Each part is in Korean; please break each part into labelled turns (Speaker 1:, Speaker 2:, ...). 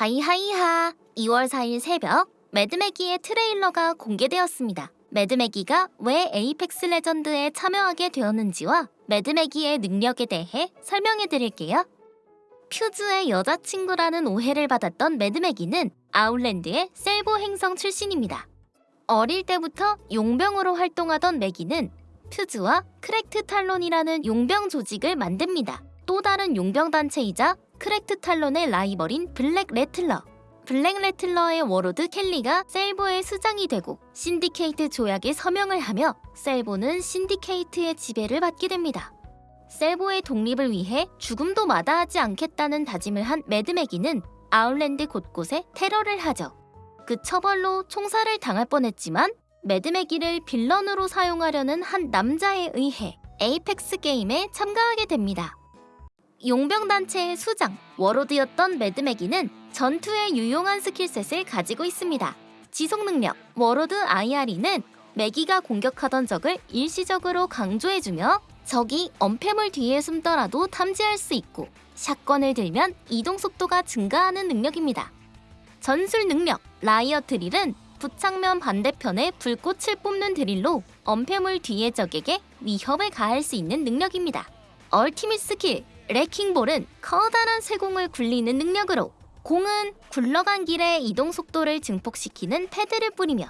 Speaker 1: hi hi hi 2월 4일 새벽 매드매기의 트레일러가 공개되었습니다. 매드매기가 왜 에이펙스 레전드에 참여하게 되었는지와 매드매기의 능력에 대해 설명해 드릴게요. 퓨즈의 여자친구라는 오해를 받았던 매드매기는 아웃랜드의 살보 행성 출신입니다. 어릴 때부터 용병으로 활동하던 매기는 퓨즈와 크랙드 탈론이라는 용병 조직을 만듭니다. 또 다른 용병 단체이자 크랙드 탈론의 라이벌인 블랙 래틀러. 블랙 래틀러의 warlord 켈리가 살보의 수장이 되고 신디케이트 조약에 서명을 하며 살보는 신디케이트의 지배를 받게 됩니다. 살보의 독립을 위해 죽음도 마다하지 않겠다는 다짐을 한 매드매기는 아웃랜드 곳곳에 테러를 하죠. 그 처벌로 총살을 당할 뻔했지만 매드매기를 villain으로 사용하려는 한 남자에 의해 Apex 게임에 참가하게 됩니다. 용병단체의 수장, warlord였던 매드매기는 전투에 유용한 skill set을 가지고 있습니다. 지속 능력, Warlord's Ire는 매기가 공격하던 적을 일시적으로 강조해주며 적이 엄폐물 뒤에 숨더라도 탐지할 수 있고 shotgun을 들면 이동 속도가 증가하는 능력입니다. 전술 능력, Riot Drill은 부착면 반대편에 불꽃을 뿜는 드릴로 엄폐물 뒤의 적에게 위협을 가할 수 있는 능력입니다. ultimate skill, Wrecking Ball은 커다란 쇠공을 굴리는 능력으로 공은 굴러간 길의 이동 속도를 증폭시키는 패드를 뿌리며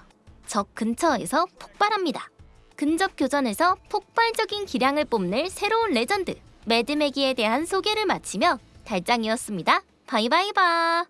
Speaker 1: 적 근처에서 폭발합니다. 근접 교전에서 폭발적인 기량을 뽐낼 새로운 레전드 매드매기에 대한 소개를 마치며 달짱이었습니다. bye bye bye.